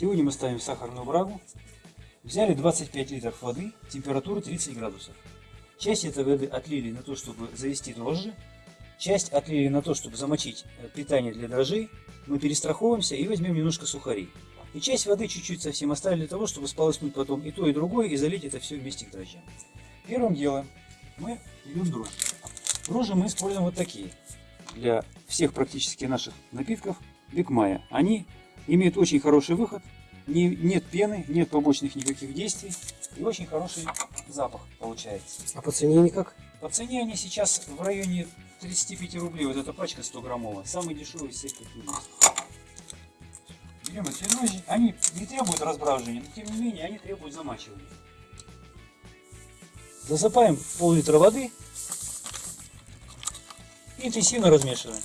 Сегодня мы ставим сахарную брагу. Взяли 25 литров воды, температура 30 градусов. Часть этой воды отлили на то, чтобы завести дрожжи. Часть отлили на то, чтобы замочить э, питание для дрожжей. Мы перестраховываемся и возьмем немножко сухарей. И часть воды чуть-чуть совсем оставили для того, чтобы сполоснуть потом и то, и другое, и залить это все вместе к дрожжам. Первым делом мы берем дрожжи. Дрожжи мы используем вот такие. Для всех практически наших напитков Бикмая. Они имеют очень хороший выход, не, нет пены, нет побочных никаких действий и очень хороший запах получается. А по цене никак? По цене они сейчас в районе 35 рублей, вот эта пачка 100 граммовая, самый дешевый из всех, какие есть. Берем эти дрожжи, они не требуют разбраживания, но тем не менее они требуют замачивания. Засыпаем пол-литра воды и интенсивно размешиваем.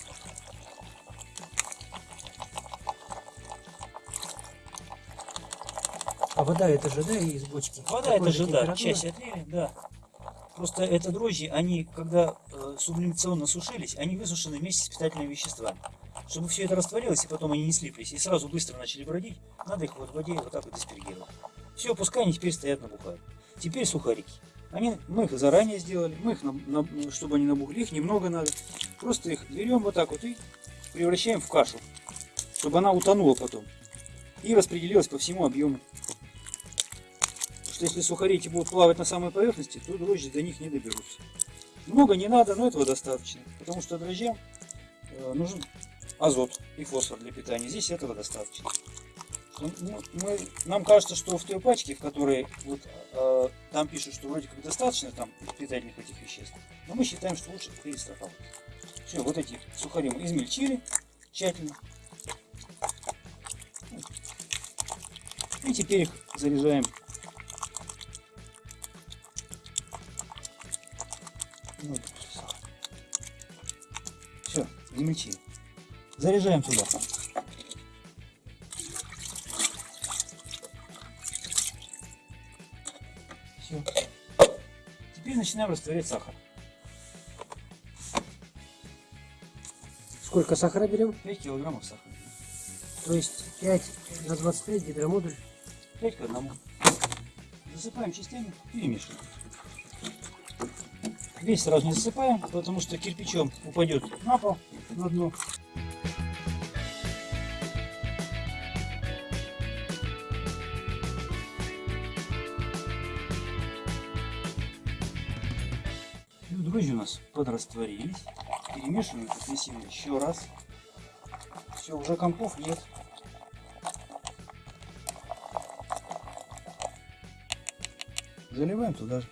А вода это же, да, из бочки? Вода Такой это же, да, часть отлили, да. Просто это дрожжи, они, когда э, сублимационно сушились, они высушены вместе с питательными веществами. Чтобы все это растворилось, и потом они не слиплись, и сразу быстро начали бродить, надо их вот в воде вот так вот диспергировать. Все, пускай они теперь стоят набухают. Теперь сухарики. Они, мы их заранее сделали, мы их, на- на- чтобы они набухли, их немного надо. Просто их берем вот так вот и превращаем в кашу, чтобы она утонула потом и распределилась по всему объему. Что если сухарики будут плавать на самой поверхности, то дрожжи до них не доберутся. Много не надо, но этого достаточно, потому что дрожжам э, нужен азот и фосфор для питания. Здесь этого достаточно. Ну, ну, мы- нам кажется, что в той пачке, в которой вот, э, там пишут, что вроде как достаточно там питательных этих веществ, но мы считаем, что лучше перестраховать. Все, вот эти сухари мы измельчили тщательно. И теперь их заряжаем. Измельчили. Заряжаем туда. Все. Теперь начинаем растворять сахар. Сколько сахара берем? 5 килограммов сахара. То есть 5 на 25 гидромодуль. 5 к одному. Засыпаем частями, перемешиваем. Весь сразу не засыпаем, потому что кирпичом упадет на пол, на дно. Ну, дрожжи у нас подрастворились. Перемешиваем интенсивно еще раз. Все, уже компов нет. Заливаем туда же.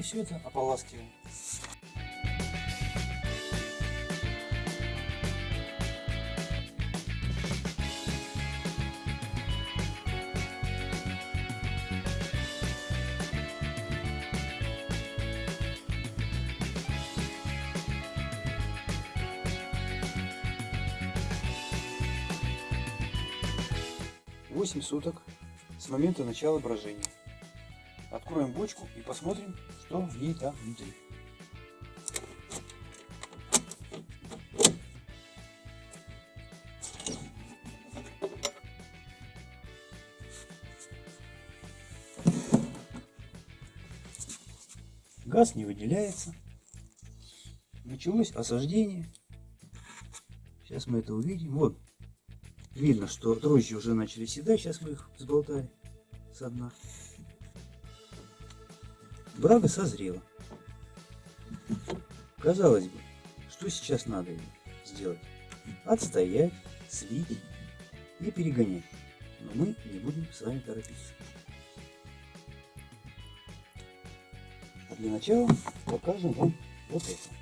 Теперь все это ополаскиваем. Восемь суток с момента начала брожения. Откроем бочку и посмотрим, что в ней там внутри. Газ не выделяется. Началось осаждение. Сейчас мы это увидим. Вот, видно, что дрожжи уже начали седать. Сейчас мы их сболтали со дна. Брага созрела. Казалось бы, что сейчас надо сделать? Отстоять, слить и перегонять. Но мы не будем с вами торопиться. А для начала покажем вам вот это.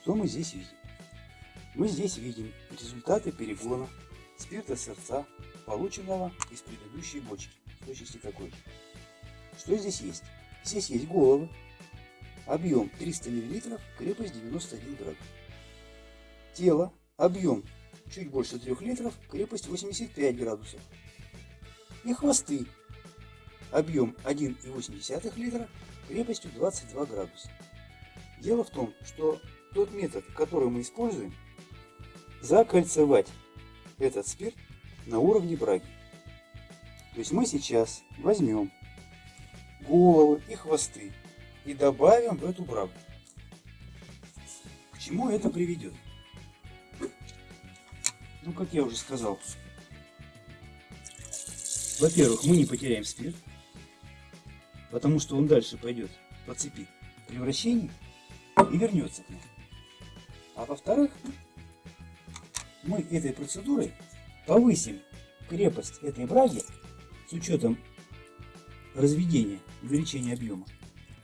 Что мы здесь видим? Мы здесь видим результаты перегона спирта сердца, полученного из предыдущей бочки, точности такой же. Что здесь есть? Здесь есть головы, объем 300 мл, крепость 91 градус. Тело, объем чуть больше 3 литров, крепость 85 градусов. И хвосты, объем 1,8 литра, крепостью 22 градуса. Дело в том, что тот метод, который мы используем, закольцевать этот спирт на уровне браги. То есть мы сейчас возьмем головы и хвосты и добавим в эту брагу. К чему это приведет? Ну, как я уже сказал, во-первых, мы не потеряем спирт, потому что он дальше пойдет по цепи превращений и вернется к нам. А во-вторых, мы этой процедурой повысим крепость этой браги с учетом разведения, увеличения объема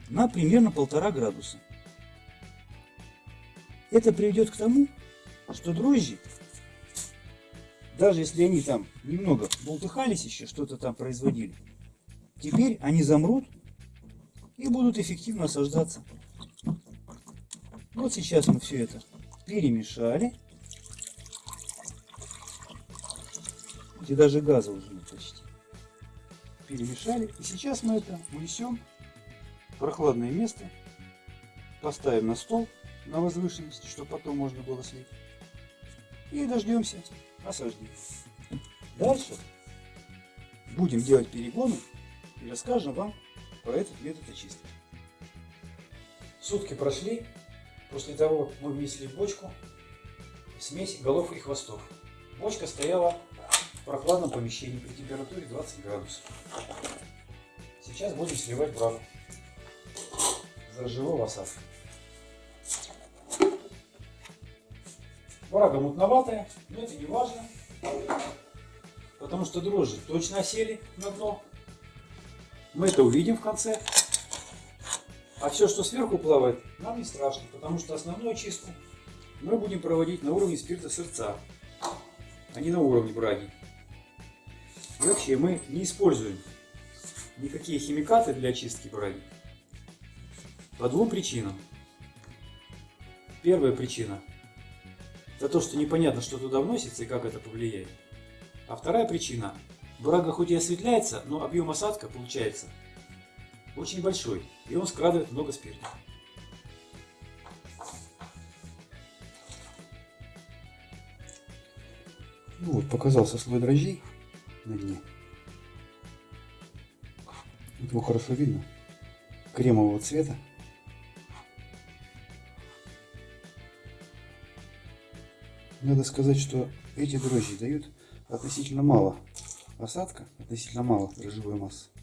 на примерно полтора градуса. Это приведет к тому, что дрожжи, даже если они там немного болтыхались еще, что-то там производили, теперь они замрут и будут эффективно осаждаться. Вот сейчас мы все это перемешали. И даже газа уже нет почти. Перемешали. И сейчас мы это унесем в прохладное место. Поставим на стол на возвышенности, чтобы потом можно было слить. И дождемся осаждения. Дальше будем делать перегоны и расскажем вам про этот метод очистки. Сутки прошли после того, как мы внесли в бочку смесь голов и хвостов. Бочка стояла в прохладном помещении при температуре 20 градусов. Сейчас будем сливать брагу за живого осадка. Брага мутноватая, но это не важно, потому что дрожжи точно осели на дно. Мы это увидим в конце. А все, что сверху плавает, нам не страшно, потому что основную очистку мы будем проводить на уровне спирта сердца, а не на уровне браги. И вообще мы не используем никакие химикаты для очистки браги. По двум причинам. Первая причина – это то, что непонятно, что туда вносится и как это повлияет. А вторая причина – брага хоть и осветляется, но объем осадка получается очень большой, и он скрадывает много спирта. Ну вот, показался слой дрожжей на дне. Его хорошо видно. Кремового цвета. Надо сказать, что эти дрожжи дают относительно мало осадка, относительно мало дрожжевой массы.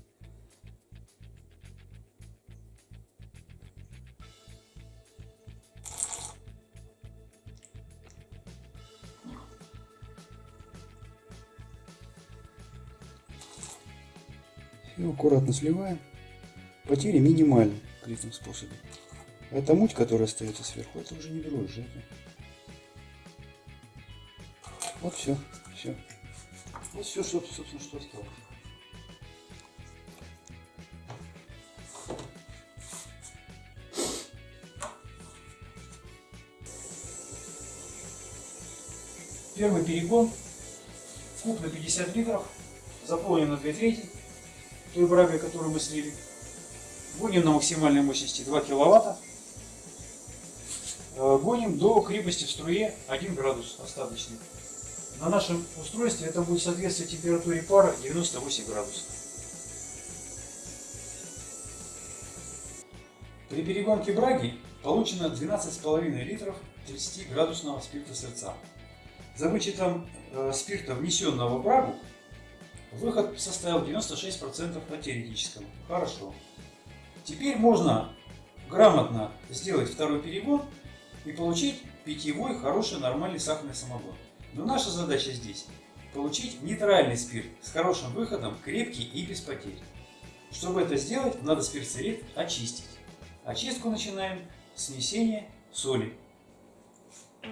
И аккуратно сливаем. Потери минимальны при этом способе. А эта муть, которая остается сверху, это уже не дрожжи. Вот все, все. Вот все, собственно, что осталось. Первый перегон. Куб на 50 литров. Заполнен на 2 трети той брагой, которую мы слили. Гоним на максимальной мощности 2 киловатта. Э, гоним до крепости в струе 1 градус остаточный. На нашем устройстве это будет соответствовать температуре пара 98 градусов. При перегонке браги получено 12,5 литров 30-градусного спирта сердца. За вычетом э, спирта, внесенного в брагу, выход составил 96% по теоретическому. Хорошо. Теперь можно грамотно сделать второй перегон и получить питьевой, хороший, нормальный сахарный самогон. Но наша задача здесь получить нейтральный спирт с хорошим выходом, крепкий и без потерь. Чтобы это сделать, надо спиртцерит очистить. Очистку начинаем с внесения соли. Мы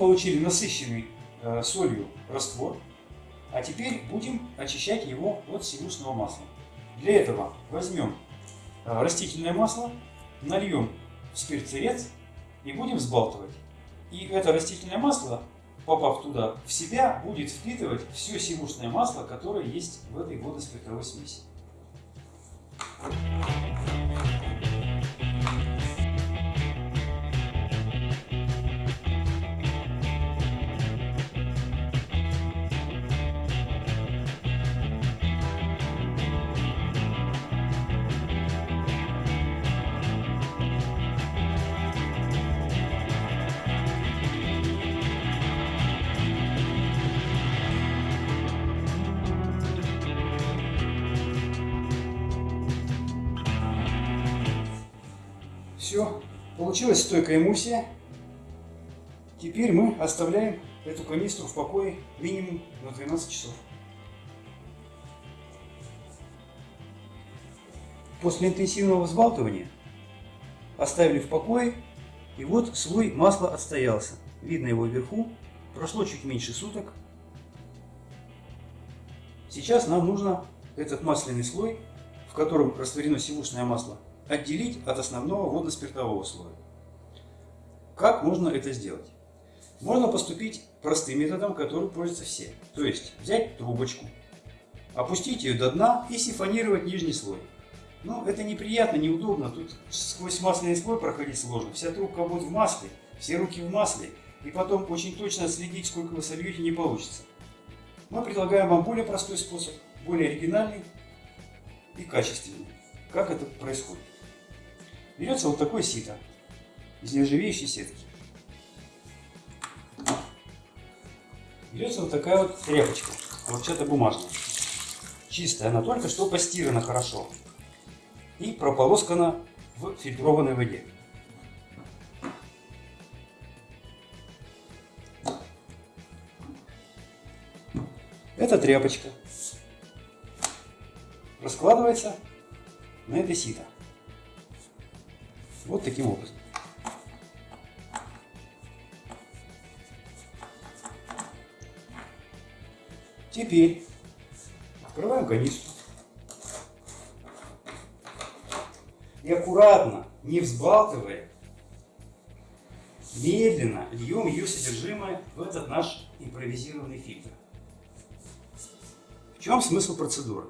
получили насыщенный э, солью раствор, а теперь будем очищать его от сивушного масла. Для этого возьмем э, растительное масло, нальем в спиртцерец и будем взбалтывать. И это растительное масло, попав туда в себя, будет впитывать все сивушное масло, которое есть в этой водоспиртовой смеси. Все, получилась стойкая эмульсия. Теперь мы оставляем эту канистру в покое минимум на 12 часов. После интенсивного взбалтывания оставили в покое, и вот слой масла отстоялся. Видно его вверху. Прошло чуть меньше суток. Сейчас нам нужно этот масляный слой, в котором растворено сивушное масло, отделить от основного водно-спиртового слоя. Как можно это сделать? Можно поступить простым методом, который пользуются все. То есть взять трубочку, опустить ее до дна и сифонировать нижний слой. Ну, это неприятно, неудобно. Тут сквозь масляный слой проходить сложно. Вся трубка будет в масле, все руки в масле. И потом очень точно следить, сколько вы сольете, не получится. Мы предлагаем вам более простой способ, более оригинальный и качественный. Как это происходит? Берется вот такое сито из нержавеющей сетки. Берется вот такая вот тряпочка, хлопчатобумажная. Чистая, она только что постирана хорошо. И прополоскана в фильтрованной воде. Эта тряпочка раскладывается на это сито. Вот таким образом. Теперь открываем канистру. И аккуратно, не взбалтывая, медленно льем ее содержимое в этот наш импровизированный фильтр. В чем смысл процедуры?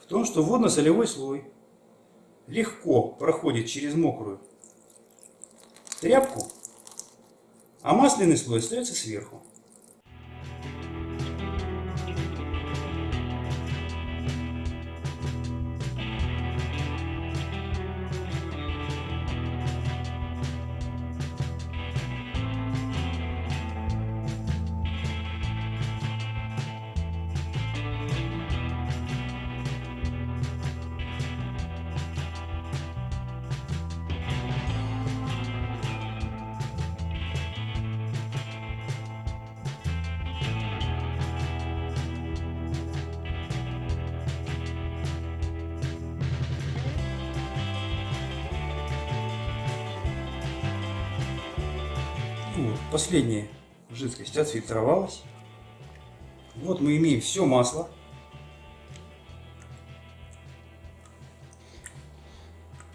В том, что водно-солевой слой легко проходит через мокрую тряпку, а масляный слой остается сверху. Последняя жидкость отфильтровалась. Вот мы имеем все масло.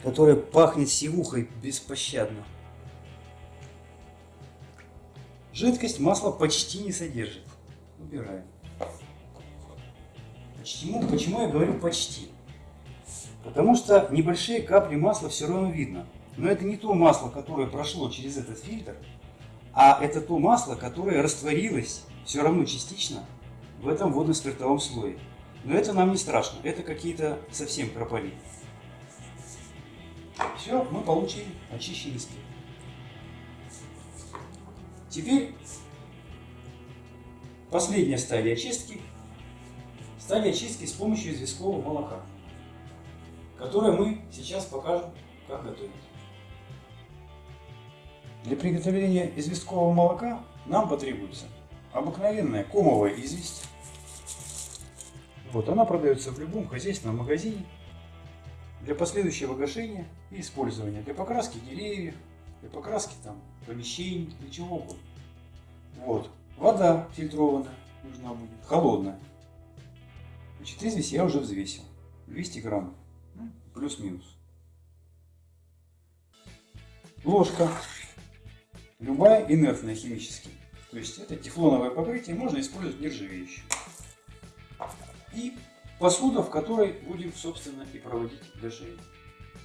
которое пахнет сивухой беспощадно. Жидкость масло почти не содержит. Убираем. Почему, почему я говорю почти? Потому что небольшие капли масла все равно видно. Но это не то масло, которое прошло через этот фильтр, а это то масло, которое растворилось все равно частично в этом водно-спиртовом слое. Но это нам не страшно, это какие-то совсем крополи. Все, мы получили очищенный спирт. Теперь последняя стадия очистки. Стадия очистки с помощью известкового молока, которое мы сейчас покажем, как готовить. Для приготовления известкового молока нам потребуется обыкновенная комовая известь. Вот она продается в любом хозяйственном магазине для последующего гашения и использования, для покраски деревьев, для покраски там помещений, для чего угодно. Вот. Вода фильтрованная нужна будет, холодная. Значит, известь я уже взвесил. 200 грамм. Ну, Плюс-минус. Ложка. Любая инертная химически. То есть это тефлоновое покрытие, можно использовать нержавеющее. И посуда, в которой будем, собственно, и проводить гашение.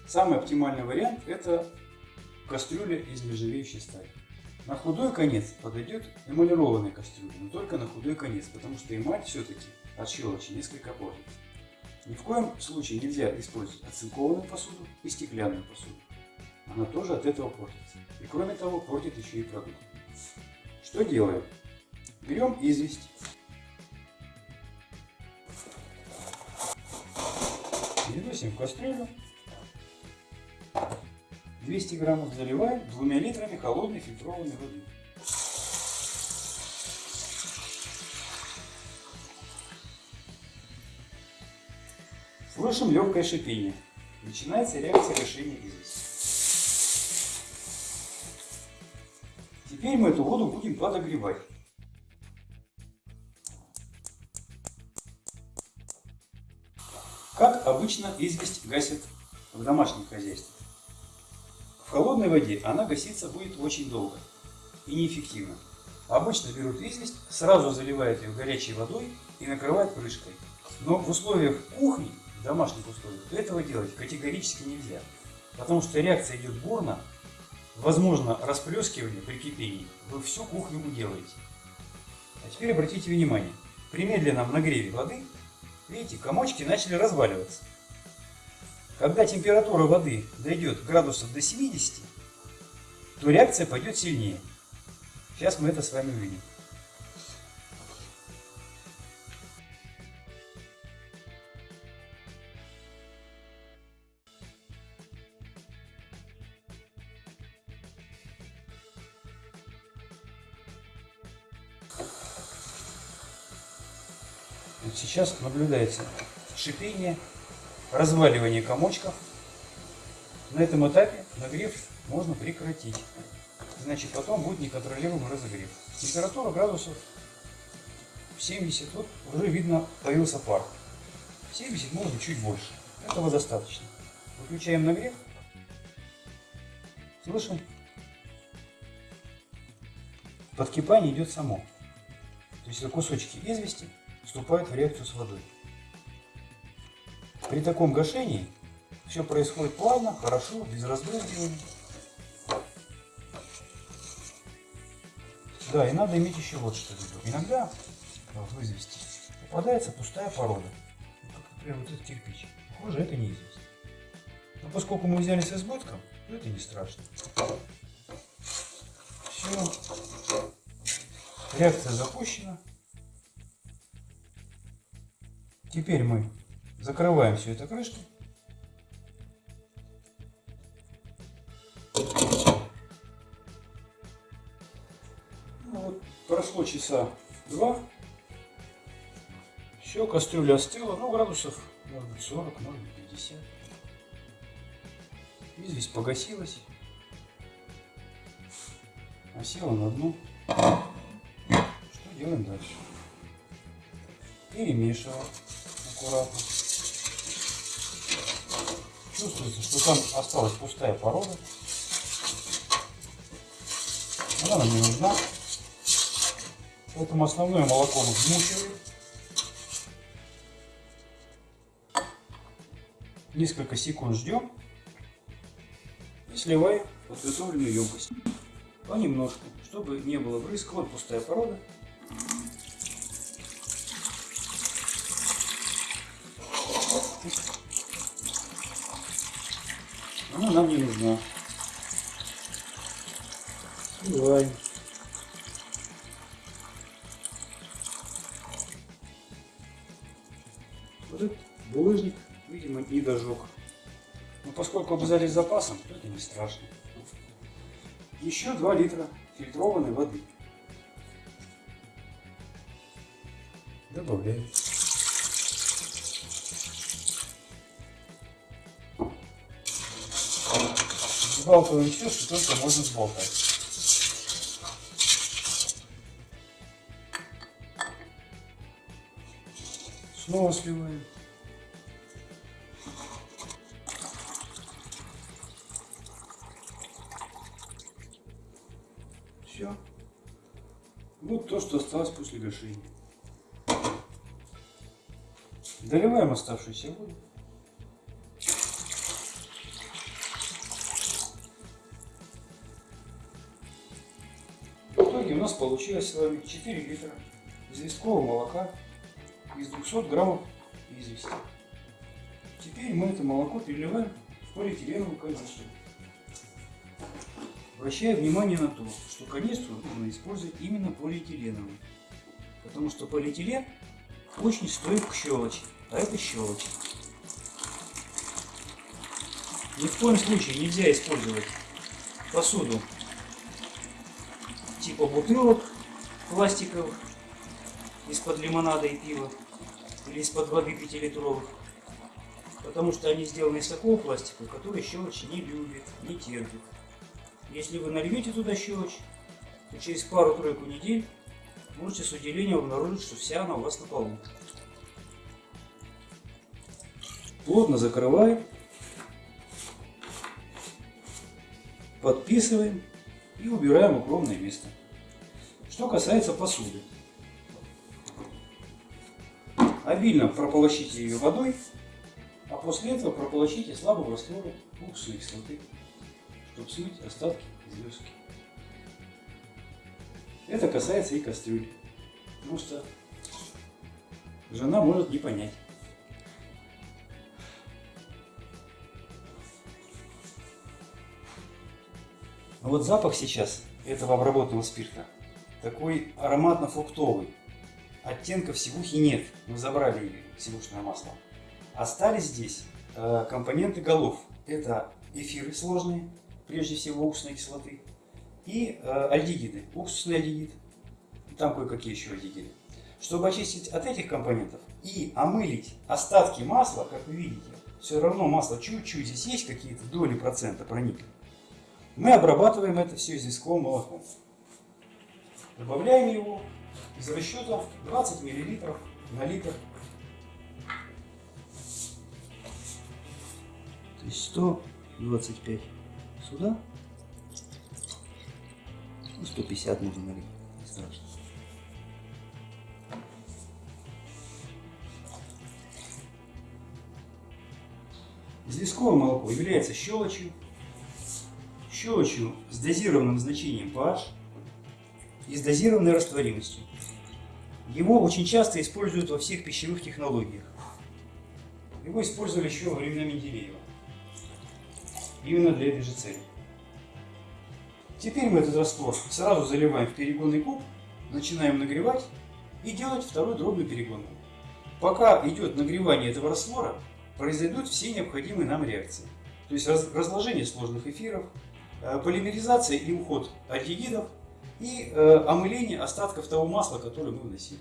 Самый оптимальный вариант это кастрюля из нержавеющей стали. На худой конец подойдет эмалированная кастрюля, но только на худой конец, потому что эмаль все-таки от щелочи несколько портится. Ни в коем случае нельзя использовать оцинкованную посуду и стеклянную посуду. Она тоже от этого портится. И кроме того, портит еще и продукт. Что делаем? Берем известь. Переносим в кастрюлю. 200 граммов заливаем двумя литрами холодной фильтрованной воды. Слышим легкое шипение. Начинается реакция гашения извести. Теперь мы эту воду будем подогревать. Как обычно известь гасит в домашних хозяйствах. В холодной воде она гаситься будет очень долго и неэффективно. Обычно берут известь, сразу заливают ее горячей водой и накрывают крышкой. Но в условиях кухни, в домашних условиях, этого делать категорически нельзя. Потому что реакция идет бурно, возможно расплескивание при кипении, вы всю кухню уделаете. А теперь обратите внимание, при медленном нагреве воды, видите, комочки начали разваливаться. Когда температура воды дойдет градусов до 70, то реакция пойдет сильнее. Сейчас мы это с вами увидим. Вот сейчас наблюдается шипение, разваливание комочков. На этом этапе нагрев можно прекратить. Значит, потом будет неконтролируемый разогрев. Температура градусов 70. Вот уже видно, появился пар. 70 может быть чуть больше. Этого достаточно. Выключаем нагрев. Слышим? Подкипание идет само. То есть это кусочки извести вступают в реакцию с водой. При таком гашении все происходит плавно, хорошо, без разбрызгивания. Да, и надо иметь еще вот что в виду. Иногда в извести попадается пустая порода. Как, например, вот этот кирпич. Похоже, это не известь. Но поскольку мы взяли с избытком, то это не страшно. Все. Реакция запущена. Теперь мы закрываем все это крышкой. Ну, вот, прошло часа два. Все, кастрюля остыла. Ну, градусов, может быть, 40, может быть, 50. Известь погасилась. Осела на дно. Что делаем дальше? Перемешиваем аккуратно. Чувствуется, что там осталась пустая порода. Она нам не нужна. Поэтому основное молоко мы вмучиваем. Несколько секунд ждем и сливаем подготовленную емкость. Понемножку, чтобы не было брызг. Вот пустая порода. Она нам не нужна. Сливаем. Вот этот булыжник, видимо, не дожег. Но поскольку обязали с запасом, то это не страшно. Еще 2 литра фильтрованной воды. Добавляем. Сбалтываем все, что только можно сболтать. Снова сливаем. Все. Вот то, что осталось после гашения. Доливаем оставшуюся воду. Получилось с вами 4 литра известкового молока из 200 граммов извести. Теперь мы это молоко переливаем в полиэтиленовую канистру. Обращаю внимание на то, что канистру нужно использовать именно полиэтиленовую. Потому что полиэтилен очень стоит к щелочи, а это щелочь. Ни в коем случае нельзя использовать посуду типа бутылок пластиковых из-под лимонада и пива или из-под воды 5-литровых. Потому что они сделаны из такого пластика, который щелочь не любит, не терпит. Если вы нальете туда щелочь, то через пару-тройку недель можете с удивлением обнаружить, что вся она у вас на полу. Плотно закрываем, подписываем и убираем укромное место. Что касается посуды. Обильно прополощите ее водой, а после этого прополощите слабым раствором уксусной кислоты, чтобы смыть остатки звездки. Это касается и кастрюли, что жена может не понять. Но вот запах сейчас этого обработанного спирта такой ароматно-фруктовый. Оттенков сивухи нет, мы забрали сивушное масло. Остались здесь э, компоненты голов. Это эфиры сложные, прежде всего уксусной кислоты, и э, альдегиды, уксусный альдегид, там кое-какие еще альдегиды. Чтобы очистить от этих компонентов и омылить остатки масла, как вы видите, все равно масло чуть-чуть, здесь есть какие-то доли процента проникли. Мы обрабатываем это все известковым молоком. Добавляем его из расчета 20 мл на литр. То есть 125 сюда. Ну, 150 можно налить. Не страшно. Известковое молоко является щелочью, щелочью с дозированным значением pH и с дозированной растворимостью. Его очень часто используют во всех пищевых технологиях. Его использовали еще во времена Менделеева. Именно для этой же цели. Теперь мы этот раствор сразу заливаем в перегонный куб, начинаем нагревать и делать второй дробную перегонку. Пока идет нагревание этого раствора, произойдут все необходимые нам реакции. То есть разложение сложных эфиров, полимеризация и уход альдегидов и э, омыление остатков того масла, которое мы вносили.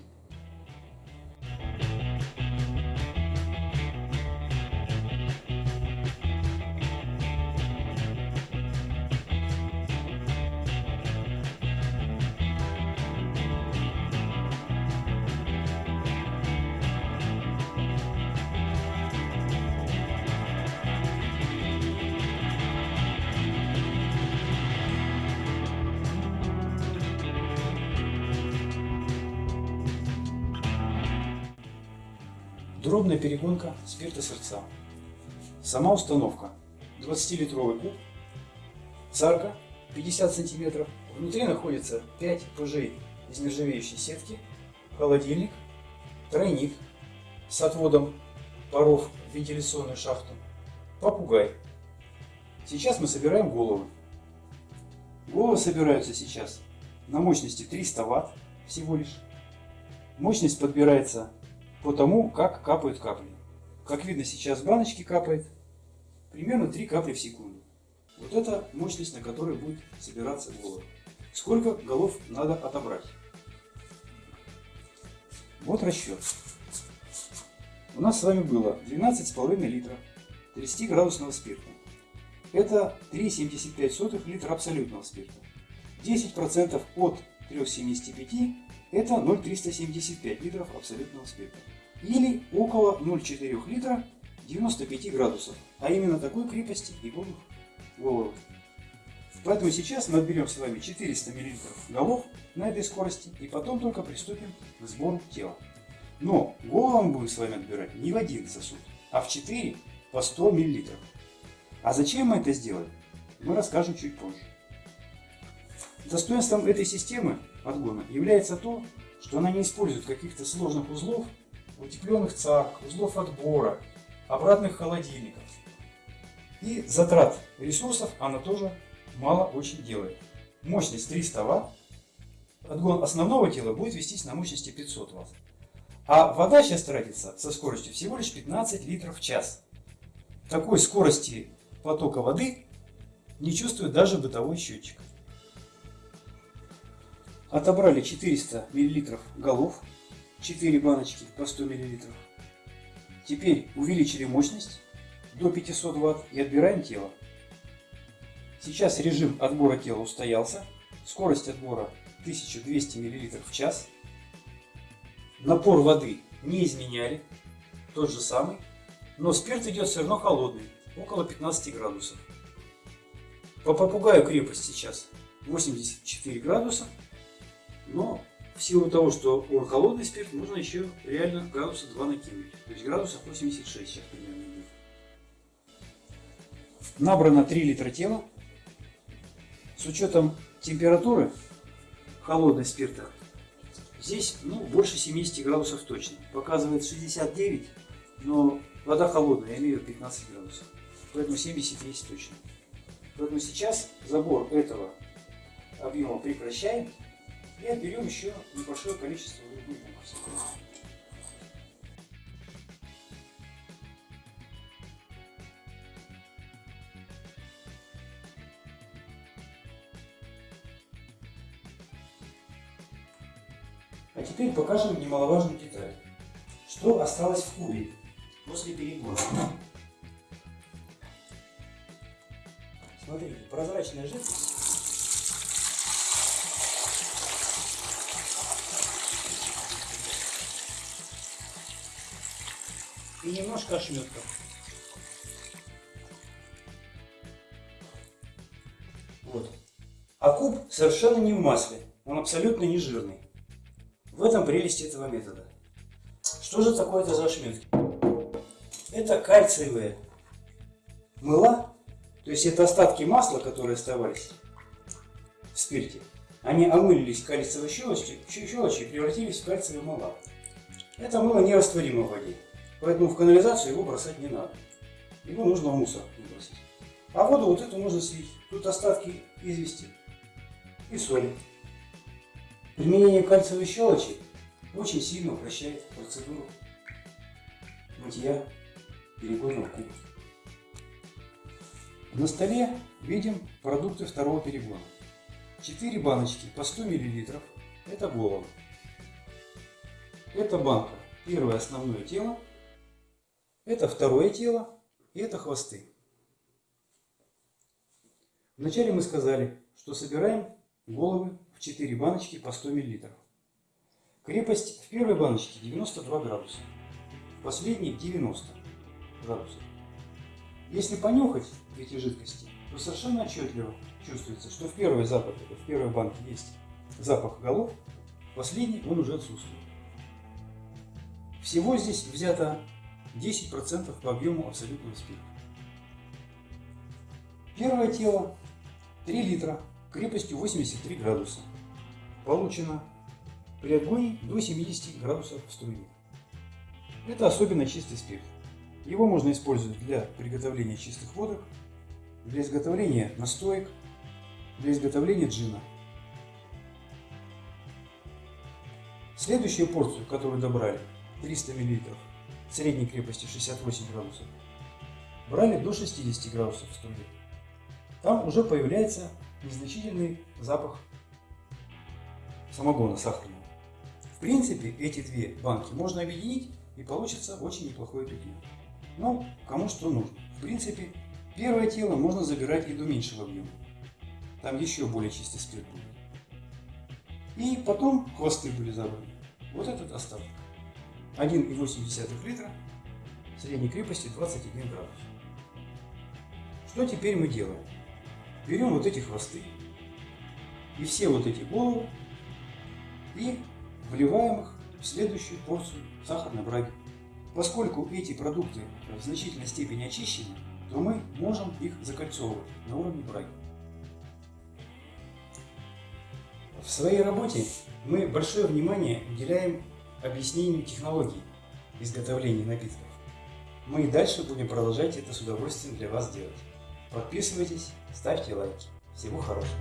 Перегонка спирта сердца. Сама установка. 20-литровый куб, царка 50 сантиметров. Внутри находится 5 пыжей из нержавеющей сетки, холодильник, тройник с отводом паров в вентиляционную шахту, попугай. Сейчас мы собираем головы. Головы собираются сейчас на мощности 300 Вт всего лишь. Мощность подбирается по тому, как капают капли. Как видно, сейчас в баночке капает примерно 3 капли в секунду. Вот это мощность, на которой будет собираться голов. Сколько голов надо отобрать? Вот расчет. У нас с вами было 12,5 литра 30 градусного спирта. это 3,75 литра абсолютного спирта. 10% от 3,75 это 0,375 литров абсолютного спирта. Или около 0,4 литра 95 градусов. А именно такой крепости и будут головы. Поэтому сейчас мы отберем с вами 400 мл голов на этой скорости и потом только приступим к сбору тела. Но голову мы будем с вами отбирать не в один сосуд, а в 4 по 100 мл. А зачем мы это сделали, мы расскажем чуть позже. Достоинством этой системы отгона является то, что она не использует каких-то сложных узлов, утепленных царк, узлов отбора, обратных холодильников. И затрат ресурсов она тоже мало очень делает. Мощность 300 Вт. Отгон основного тела будет вестись на мощности 500 Вт. А вода сейчас тратится со скоростью всего лишь 15 литров в час. Такой скорости потока воды не чувствует даже бытовой счетчик. Отобрали 400 мл голов, 4 баночки по 100 мл. Теперь увеличили мощность до 500 Вт и отбираем тело. Сейчас режим отбора тела устоялся. Скорость отбора 1200 мл в час. Напор воды не изменяли, тот же самый. Но спирт идет все равно холодный, около 15 градусов. По попугаю крепость сейчас 84 градуса. Но в силу того, что он холодный спирт, можно еще реально градуса 2 накинуть. То есть градусов 86 сейчас примерно будет. Набрано 3 литра тела. С учетом температуры холодной спирта, здесь ну, больше 70 градусов точно. Показывает 69, но вода холодная, я имею 15 градусов. Поэтому 70 есть точно. Поэтому сейчас забор этого объема прекращаем и отберем еще небольшое количество других А теперь покажем немаловажную деталь. Что осталось в кубе после перегона? Смотрите, прозрачная жидкость. Ошметка. Вот. А куб совершенно не в масле. Он абсолютно не жирный. В этом прелесть этого метода. Что же такое это за ошметки? Это кальциевые мыла, то есть это остатки масла, которые оставались в спирте. Они омылились кальциевой щелочью, щелочью и превратились в кальциевые мыла. Это мыло нерастворимо в воде, поэтому в канализацию его бросать не надо. Его нужно в мусор выбросить. А воду вот эту можно слить. Тут остатки извести и соли. Применение кальциевой щелочи очень сильно упрощает процедуру мытья перегонного куба. На столе видим продукты второго перегона. 4 баночки по 100 мл – это голова. Это банка, первое основное тело, это второе тело и это хвосты. Вначале мы сказали, что собираем головы в 4 баночки по 100 мл. Крепость в первой баночке 92 градуса, в последней 90 градусов. Если понюхать эти жидкости, то совершенно отчетливо чувствуется, что в первой, запах, в первой банке есть запах голов, в последней он уже отсутствует. Всего здесь взято 10% по объему абсолютного спирта. Первое тело 3 литра крепостью 83 градуса. Получено при отгоне до 70 градусов в струе. Это особенно чистый спирт. Его можно использовать для приготовления чистых водок, для изготовления настоек, для изготовления джина. Следующую порцию, которую добрали, 300 мл, средней крепости 68 градусов, брали до 60 градусов в струе. Там уже появляется незначительный запах самогона сахарного. В принципе, эти две банки можно объединить и получится очень неплохое питье. Но кому что нужно. В принципе, Первое тело можно забирать и до меньшего объема. Там еще более чистый спирт будет. И потом хвосты были забраны. Вот этот остаток. 1,8 литра средней крепости 21 градус. Что теперь мы делаем? Берем вот эти хвосты и все вот эти головы и вливаем их в следующую порцию сахарной браги. Поскольку эти продукты в значительной степени очищены, то мы можем их закольцовывать на уровне браги. В своей работе мы большое внимание уделяем объяснению технологий изготовления напитков. Мы и дальше будем продолжать это с удовольствием для вас делать. Подписывайтесь, ставьте лайки. Всего хорошего.